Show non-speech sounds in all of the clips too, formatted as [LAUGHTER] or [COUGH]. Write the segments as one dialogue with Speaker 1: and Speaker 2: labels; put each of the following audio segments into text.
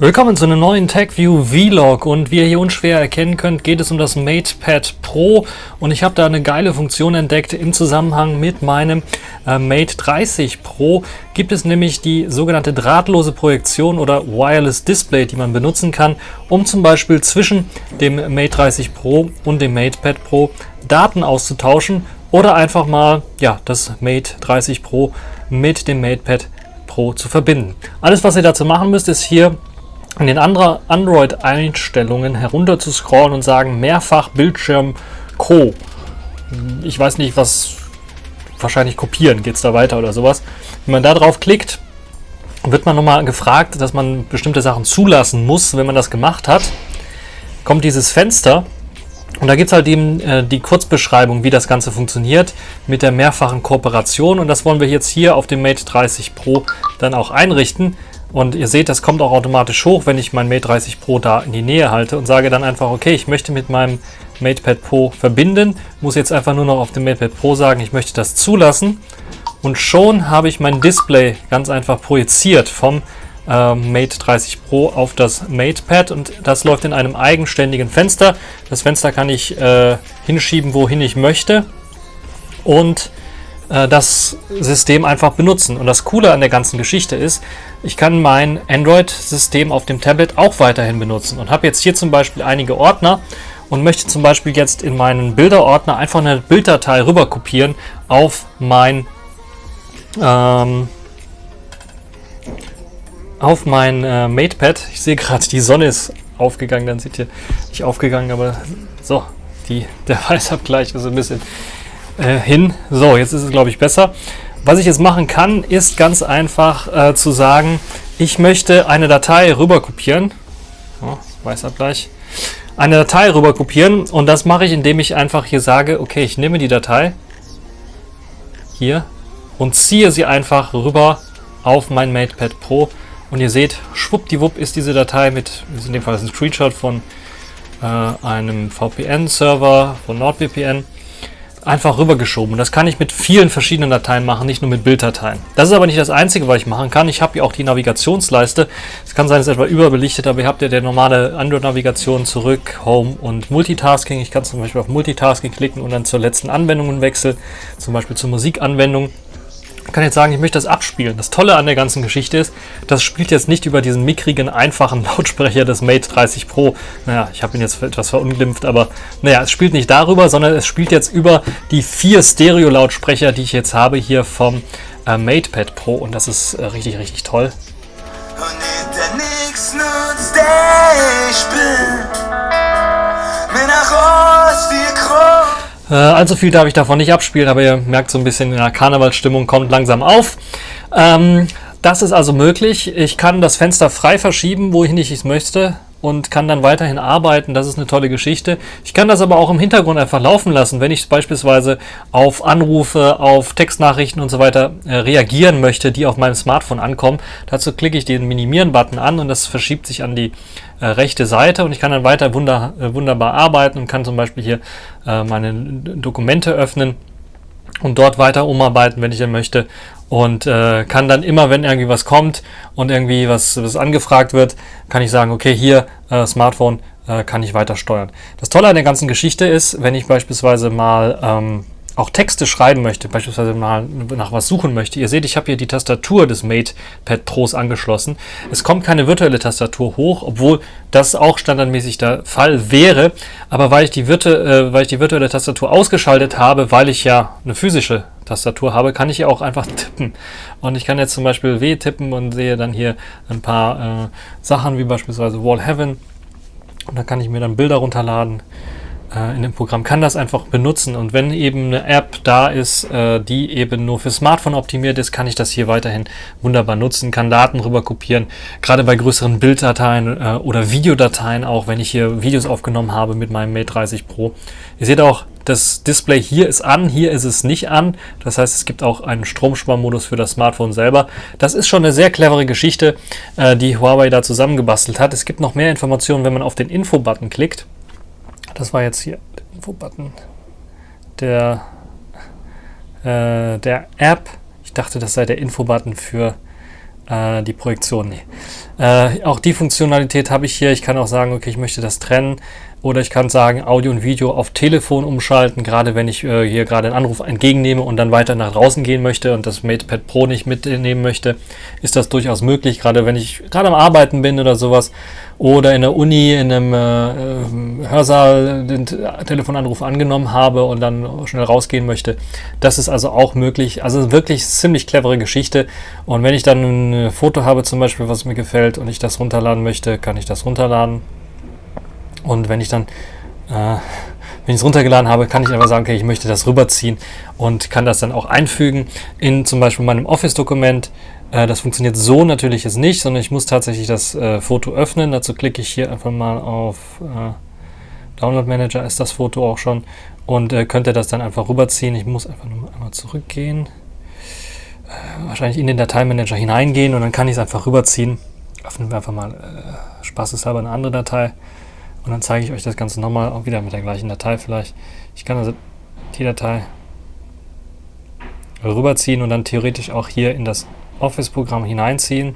Speaker 1: Willkommen zu einem neuen TechView Vlog und wie ihr hier unschwer erkennen könnt, geht es um das MatePad Pro und ich habe da eine geile Funktion entdeckt im Zusammenhang mit meinem äh, Mate 30 Pro. Gibt es nämlich die sogenannte drahtlose Projektion oder Wireless Display, die man benutzen kann, um zum Beispiel zwischen dem Mate 30 Pro und dem MatePad Pro Daten auszutauschen oder einfach mal ja, das Mate 30 Pro mit dem MatePad Pro zu verbinden. Alles, was ihr dazu machen müsst, ist hier in den anderen Android-Einstellungen herunter zu scrollen und sagen mehrfach Bildschirm Co. Ich weiß nicht, was wahrscheinlich kopieren geht es da weiter oder sowas. Wenn man da drauf klickt, wird man nochmal gefragt, dass man bestimmte Sachen zulassen muss. Wenn man das gemacht hat, kommt dieses Fenster und da gibt es halt eben äh, die Kurzbeschreibung, wie das Ganze funktioniert mit der mehrfachen Kooperation und das wollen wir jetzt hier auf dem Mate 30 Pro dann auch einrichten. Und ihr seht, das kommt auch automatisch hoch, wenn ich mein Mate 30 Pro da in die Nähe halte und sage dann einfach, okay, ich möchte mit meinem MatePad Pro verbinden. Muss jetzt einfach nur noch auf dem MatePad Pro sagen, ich möchte das zulassen. Und schon habe ich mein Display ganz einfach projiziert vom äh, Mate 30 Pro auf das MatePad und das läuft in einem eigenständigen Fenster. Das Fenster kann ich äh, hinschieben, wohin ich möchte. Und äh, das System einfach benutzen. Und das Coole an der ganzen Geschichte ist, ich kann mein Android-System auf dem Tablet auch weiterhin benutzen und habe jetzt hier zum Beispiel einige Ordner und möchte zum Beispiel jetzt in meinen Bilderordner einfach eine Bilddatei rüber kopieren auf mein ähm, auf mein äh, MatePad. Ich sehe gerade, die Sonne ist aufgegangen, dann seht ihr nicht aufgegangen, aber so, die, der [LAUGHS] Weißabgleich ist ein bisschen äh, hin. So, jetzt ist es, glaube ich, besser. Was ich jetzt machen kann, ist ganz einfach äh, zu sagen, ich möchte eine Datei rüber kopieren. Oh, Weißabgleich. Eine Datei rüber kopieren und das mache ich, indem ich einfach hier sage, okay, ich nehme die Datei hier und ziehe sie einfach rüber auf mein MatePad Pro und ihr seht, schwuppdiwupp ist diese Datei mit, in dem Fall ist ein Screenshot von äh, einem VPN-Server von NordVPN einfach rübergeschoben. Das kann ich mit vielen verschiedenen Dateien machen, nicht nur mit Bilddateien. Das ist aber nicht das Einzige, was ich machen kann. Ich habe hier auch die Navigationsleiste. Es kann sein, es ist etwa überbelichtet, aber ihr habt ja der normale Android-Navigation zurück, Home und Multitasking. Ich kann zum Beispiel auf Multitasking klicken und dann zur letzten Anwendung wechseln, zum Beispiel zur Musikanwendung kann jetzt sagen, ich möchte das abspielen. Das Tolle an der ganzen Geschichte ist, das spielt jetzt nicht über diesen mickrigen, einfachen [LAUGHS] Lautsprecher des Mate 30 Pro. Naja, ich habe ihn jetzt etwas verunglimpft, aber naja, es spielt nicht darüber, sondern es spielt jetzt über die vier Stereo-Lautsprecher, die ich jetzt habe hier vom äh, MatePad Pro und das ist äh, richtig, richtig toll. Und der nix nutzt, der ich bin. Mir nach Ost, äh, allzu viel darf ich davon nicht abspielen, aber ihr merkt so ein bisschen, ja, Karnevalsstimmung kommt langsam auf. Ähm, das ist also möglich. Ich kann das Fenster frei verschieben, wohin ich es möchte und kann dann weiterhin arbeiten. Das ist eine tolle Geschichte. Ich kann das aber auch im Hintergrund einfach laufen lassen, wenn ich beispielsweise auf Anrufe, auf Textnachrichten und so weiter äh, reagieren möchte, die auf meinem Smartphone ankommen. Dazu klicke ich den Minimieren-Button an und das verschiebt sich an die äh, rechte Seite und ich kann dann weiter wunder, äh, wunderbar arbeiten und kann zum Beispiel hier äh, meine Dokumente öffnen und dort weiter umarbeiten, wenn ich dann möchte und äh, kann dann immer, wenn irgendwie was kommt und irgendwie was, was angefragt wird, kann ich sagen, okay, hier äh, Smartphone äh, kann ich weiter steuern. Das Tolle an der ganzen Geschichte ist, wenn ich beispielsweise mal ähm, auch Texte schreiben möchte, beispielsweise mal nach was suchen möchte. Ihr seht, ich habe hier die Tastatur des MatePad Pros angeschlossen. Es kommt keine virtuelle Tastatur hoch, obwohl das auch standardmäßig der Fall wäre. Aber weil ich die, Virtu äh, weil ich die virtuelle Tastatur ausgeschaltet habe, weil ich ja eine physische Tastatur habe, kann ich hier auch einfach [LAUGHS] tippen. Und ich kann jetzt zum Beispiel W tippen und sehe dann hier ein paar äh, Sachen wie beispielsweise Wall Heaven. Und dann kann ich mir dann Bilder runterladen äh, in dem Programm, kann das einfach benutzen. Und wenn eben eine App da ist, äh, die eben nur für Smartphone optimiert ist, kann ich das hier weiterhin wunderbar nutzen, kann Daten rüber kopieren. Gerade bei größeren Bilddateien äh, oder Videodateien auch, wenn ich hier Videos aufgenommen habe mit meinem Mate 30 Pro. Ihr seht auch, das Display hier ist an, hier ist es nicht an. Das heißt, es gibt auch einen Stromsparmodus für das Smartphone selber. Das ist schon eine sehr clevere Geschichte, äh, die Huawei da zusammengebastelt hat. Es gibt noch mehr Informationen, wenn man auf den Info-Button klickt. Das war jetzt hier der Info-Button der, äh, der App. Ich dachte, das sei der Info-Button für äh, die Projektion. Nee. Äh, auch die Funktionalität habe ich hier. Ich kann auch sagen, okay, ich möchte das trennen. Oder ich kann sagen, Audio und Video auf Telefon umschalten, gerade wenn ich äh, hier gerade einen Anruf entgegennehme und dann weiter nach draußen gehen möchte und das MatePad Pro nicht mitnehmen möchte, ist das durchaus möglich, gerade wenn ich gerade am Arbeiten bin oder sowas oder in der Uni in einem äh, Hörsaal den Telefonanruf angenommen habe und dann schnell rausgehen möchte. Das ist also auch möglich. Also wirklich ziemlich clevere Geschichte. Und wenn ich dann ein Foto habe zum Beispiel, was mir gefällt und ich das runterladen möchte, kann ich das runterladen und wenn ich dann, äh, wenn ich es runtergeladen habe, kann ich einfach sagen, okay, ich möchte das rüberziehen und kann das dann auch einfügen in zum Beispiel meinem Office-Dokument. Äh, das funktioniert so natürlich jetzt nicht, sondern ich muss tatsächlich das äh, Foto öffnen. Dazu klicke ich hier einfach mal auf äh, Download Manager, ist das Foto auch schon und äh, könnte das dann einfach rüberziehen. Ich muss einfach nur einmal zurückgehen, äh, wahrscheinlich in den Dateimanager hineingehen und dann kann ich es einfach rüberziehen. Öffnen wir einfach mal äh, spaßeshalber eine andere Datei. Und dann zeige ich euch das Ganze nochmal, auch wieder mit der gleichen Datei vielleicht. Ich kann also die Datei rüberziehen und dann theoretisch auch hier in das Office-Programm hineinziehen.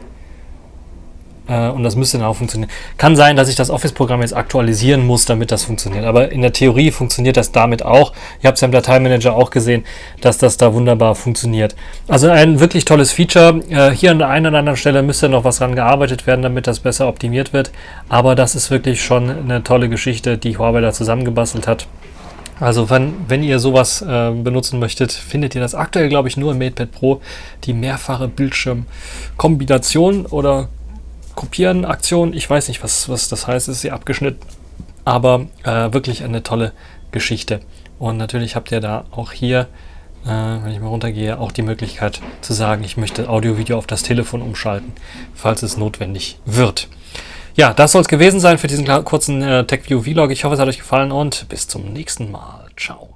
Speaker 1: Äh, und das müsste dann auch funktionieren. Kann sein, dass ich das Office-Programm jetzt aktualisieren muss, damit das funktioniert. Aber in der Theorie funktioniert das damit auch. Ihr habt es ja im Dateimanager auch gesehen, dass das da wunderbar funktioniert. Also ein wirklich tolles Feature. Äh, hier an der einen oder anderen Stelle müsste noch was dran gearbeitet werden, damit das besser optimiert wird. Aber das ist wirklich schon eine tolle Geschichte, die Huawei da zusammengebastelt hat. Also wenn, wenn ihr sowas äh, benutzen möchtet, findet ihr das aktuell, glaube ich, nur im MatePad Pro, die mehrfache Bildschirmkombination oder Kopieren Aktion. Ich weiß nicht, was, was das heißt, ist sie abgeschnitten. Aber äh, wirklich eine tolle Geschichte. Und natürlich habt ihr da auch hier, äh, wenn ich mal runtergehe, auch die Möglichkeit zu sagen, ich möchte Audio-Video auf das Telefon umschalten, falls es notwendig wird. Ja, das soll es gewesen sein für diesen kurzen äh, TechView Vlog. Ich hoffe, es hat euch gefallen und bis zum nächsten Mal. Ciao.